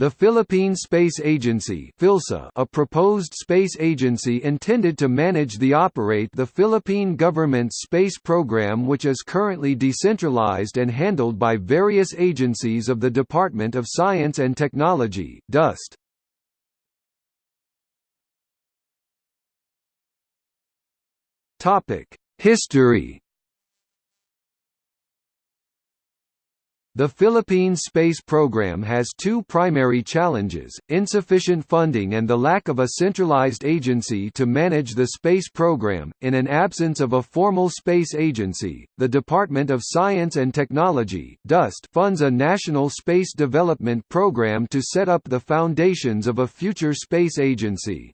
The Philippine Space Agency a proposed space agency intended to manage the operate the Philippine government's space program which is currently decentralized and handled by various agencies of the Department of Science and Technology DOST. History The Philippine space program has two primary challenges, insufficient funding and the lack of a centralized agency to manage the space program. In an absence of a formal space agency, the Department of Science and Technology (DOST) funds a national space development program to set up the foundations of a future space agency.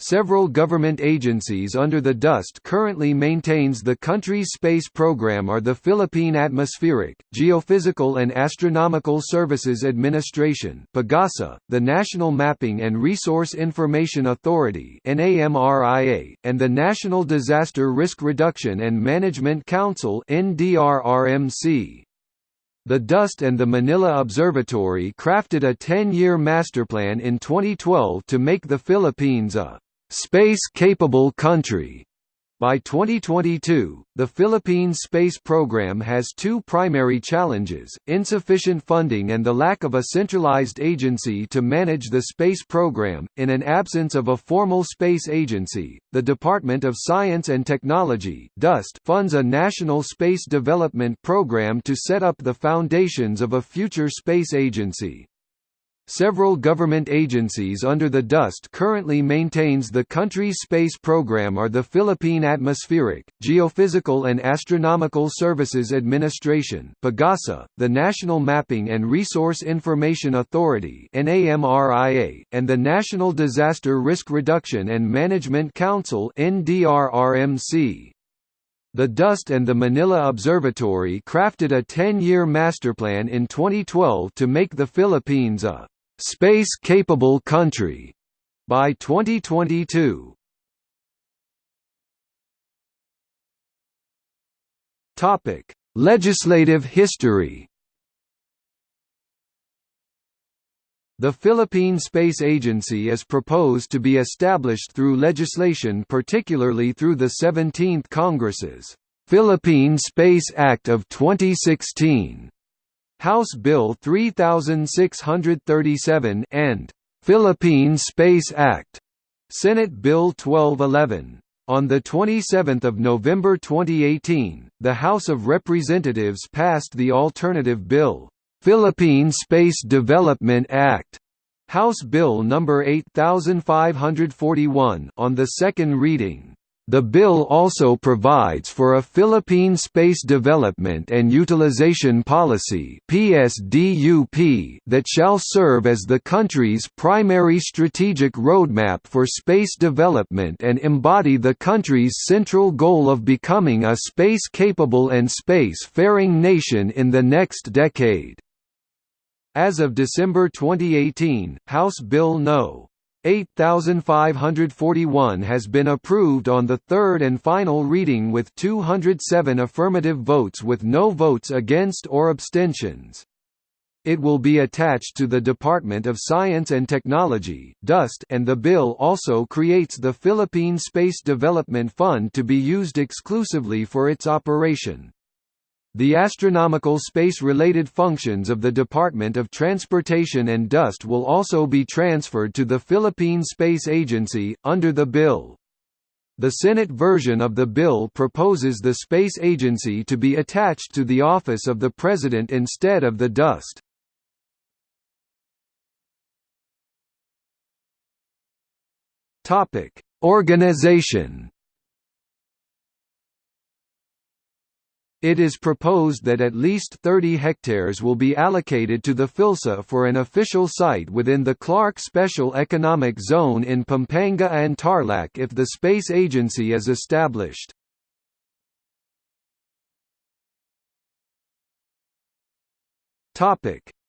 Several government agencies under the DOST currently maintains the country's space program are the Philippine Atmospheric, Geophysical and Astronomical Services Administration PAGASA, the National Mapping and Resource Information Authority and the National Disaster Risk Reduction and Management Council NDRRMC. The DOST and the Manila Observatory crafted a 10-year masterplan in 2012 to make the Philippines a space-capable country. By 2022, the Philippines space program has two primary challenges, insufficient funding and the lack of a centralized agency to manage the space program. In an absence of a formal space agency, the Department of Science and Technology (DOST) funds a national space development program to set up the foundations of a future space agency. Several government agencies under the DOST currently maintains the country's space program are the Philippine Atmospheric, Geophysical and Astronomical Services Administration PAGASA, the National Mapping and Resource Information Authority and the National Disaster Risk Reduction and Management Council NDRRMC. The DOST and the Manila Observatory crafted a 10-year masterplan in 2012 to make the Philippines a space-capable country by 2022. Topic: Legislative history. The Philippine Space Agency is proposed to be established through legislation particularly through the 17th Congress's Philippine Space Act of 2016 House Bill 3637 and Philippine Space Act, Senate Bill 1211. On 27 November 2018, the House of Representatives passed the alternative bill, Philippine Space Development Act, House Bill No. 8541 on the second reading. The bill also provides for a Philippine Space Development and Utilization Policy that shall serve as the country's primary strategic roadmap for space development and embody the country's central goal of becoming a space-capable and space-faring nation in the next decade. As of December 2018, House Bill No. 8541 has been approved on the third and final reading with 207 affirmative votes with no votes against or abstentions. It will be attached to the Department of Science and Technology and the bill also creates the Philippine Space Development Fund to be used exclusively for its operation. The astronomical space-related functions of the Department of Transportation and DOST will also be transferred to the Philippine Space Agency, under the bill. The Senate version of the bill proposes the space agency to be attached to the Office of the President instead of the DOST. Organization It is proposed that at least 30 hectares will be allocated to the PhilSA for an official site within the Clark Special Economic Zone in Pampanga and Tarlac if the space agency is established.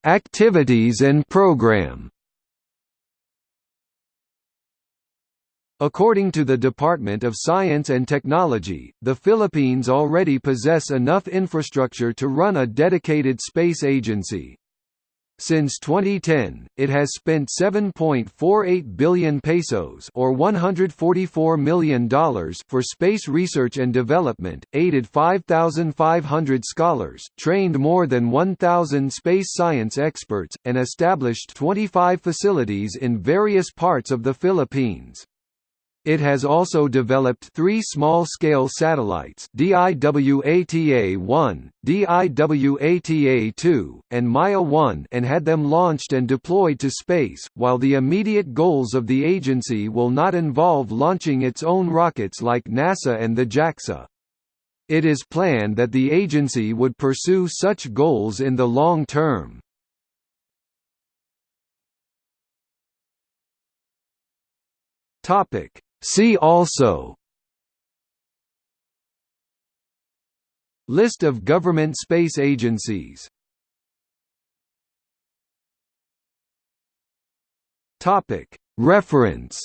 Activities and program According to the Department of Science and Technology, the Philippines already possess enough infrastructure to run a dedicated space agency. Since 2010, it has spent 7.48 billion pesos or $144 million for space research and development, aided 5,500 scholars, trained more than 1,000 space science experts, and established 25 facilities in various parts of the Philippines. It has also developed three small-scale satellites DIWATA-1, DIWATA-2, and Maya-1 and had them launched and deployed to space, while the immediate goals of the agency will not involve launching its own rockets like NASA and the JAXA. It is planned that the agency would pursue such goals in the long term. Topic See also List of government space agencies Topic. Reference